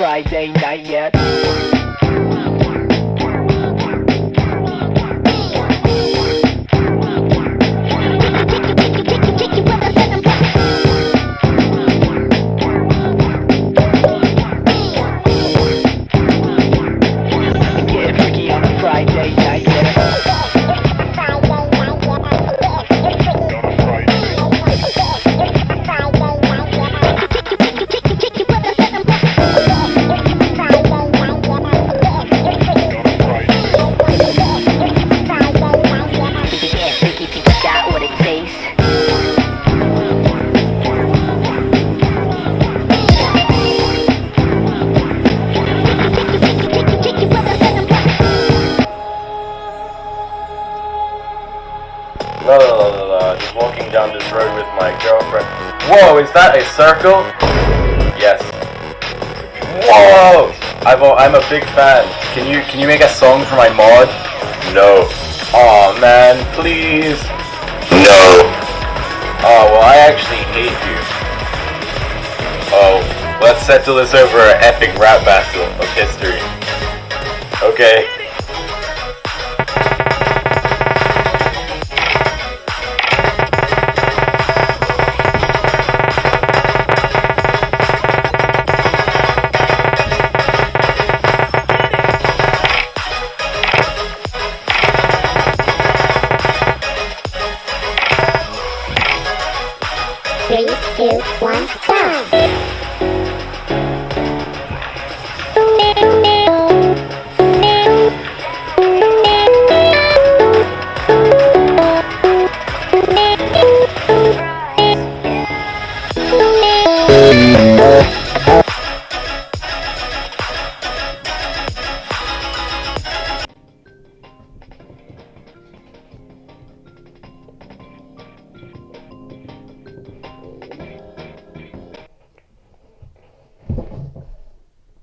Friday night yet. Whoa, is that a circle? Yes. Whoa! I've, al- I'm a big fan. Can you can you make a song for my mod? No. Aw man, please. No. Oh well, I actually hate you. Oh, let's settle this over an epic rap battle of history. Okay.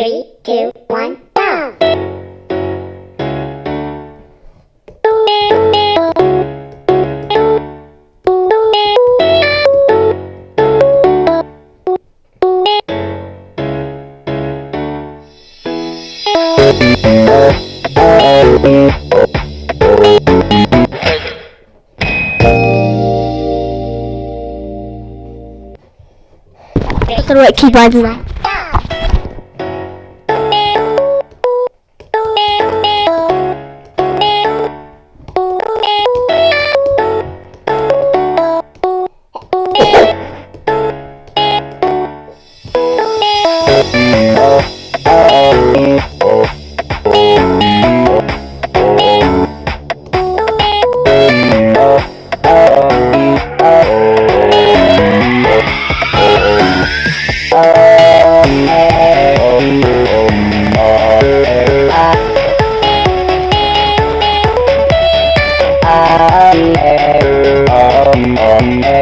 Three, two, one, go! the right keyboard right. Wow,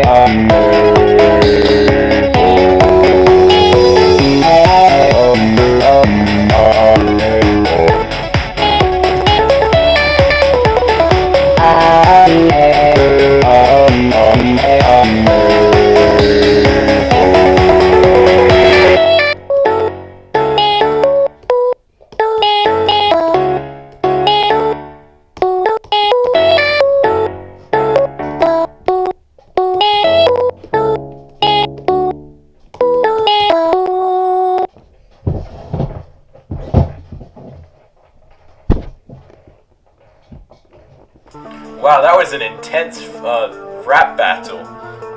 intense uh, rap battle.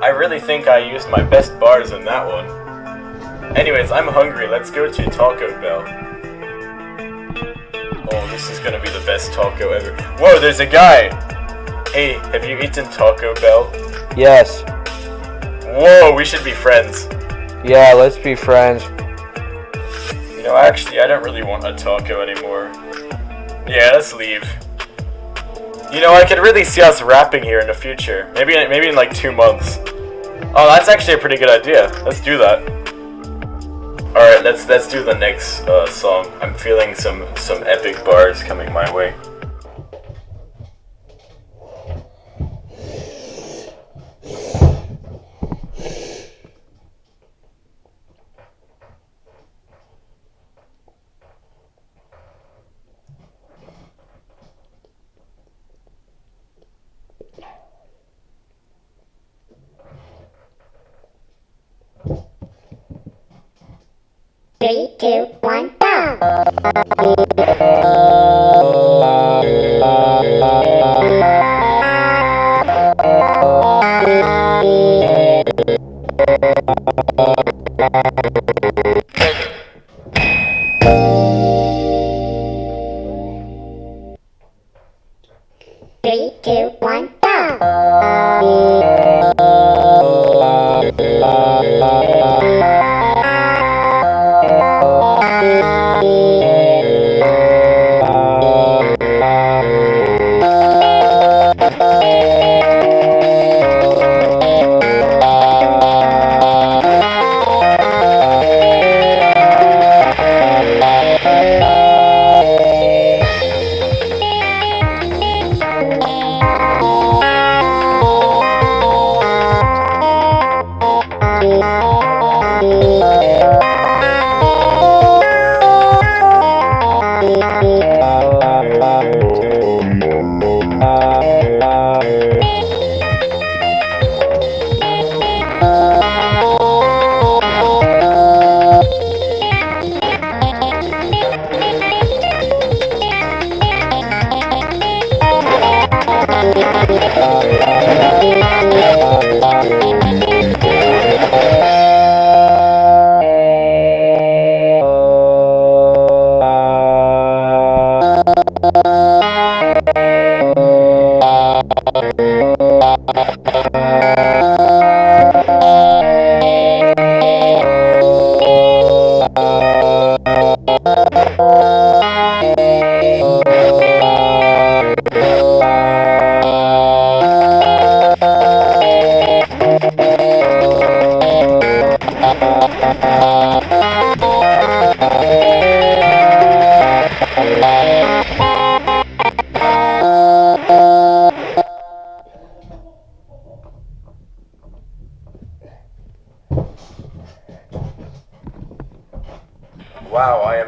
I really think I used my best bars in that one. Anyways, I'm hungry. Let's go to Taco Bell. Oh, this is gonna be the best taco ever. Whoa, there's a guy! Hey, have you eaten Taco Bell? Yes. Whoa, we should be friends. Yeah, let's be friends. You know, actually, I don't really want a taco anymore. Yeah, let's leave. You know, I could really see us rapping here in the future. Maybe, maybe in like two months. Oh, that's actually a pretty good idea. Let's do that. All right, let's let's do the next uh, song. I'm feeling some some epic bars coming my way. Three, two, one, go!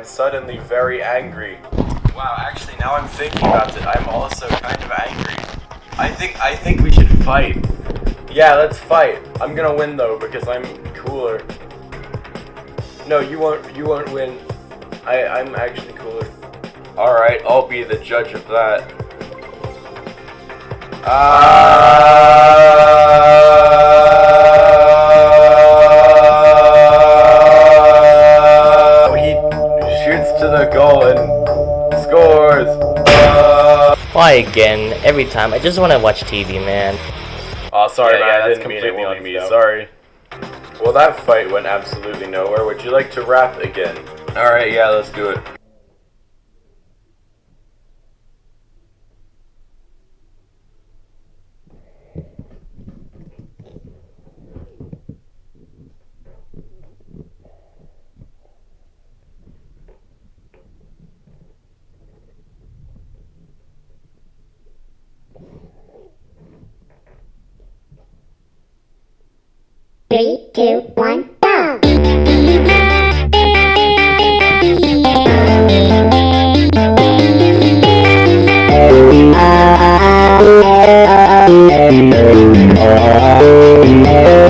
Suddenly very angry. Wow, actually, now I'm thinking about it, I'm also kind of angry. I think I think we should fight. Yeah, let's fight. I'm gonna win though because I'm cooler. No, you won't. You won't win. I I'm actually cooler. All right, I'll be the judge of that. Ah! Why again? Every time. I just want to watch TV, man. Oh, sorry, Yeah, man. yeah, I that's didn't mean it completely on on me. me, though. Sorry. Well, that fight went absolutely nowhere. Would you like to rap again? All right, yeah, let's do it. Three, two, one, go! Yo.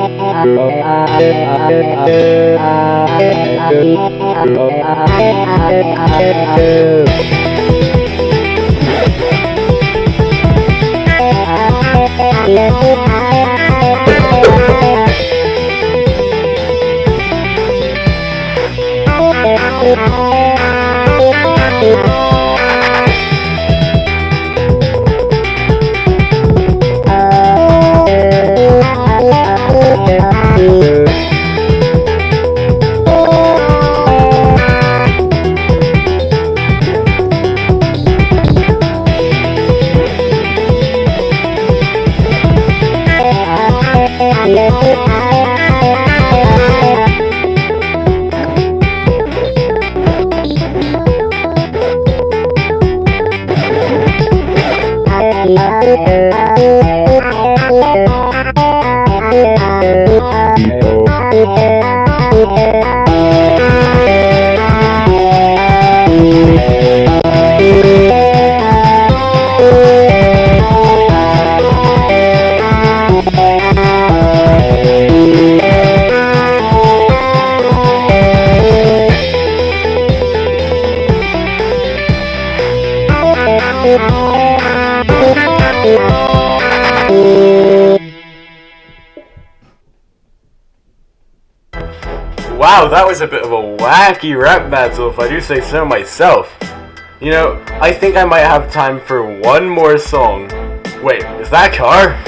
Wow, that was a bit of a wacky rap battle if I do say so myself. You know, I think I might have time for one more song. Wait, is that car?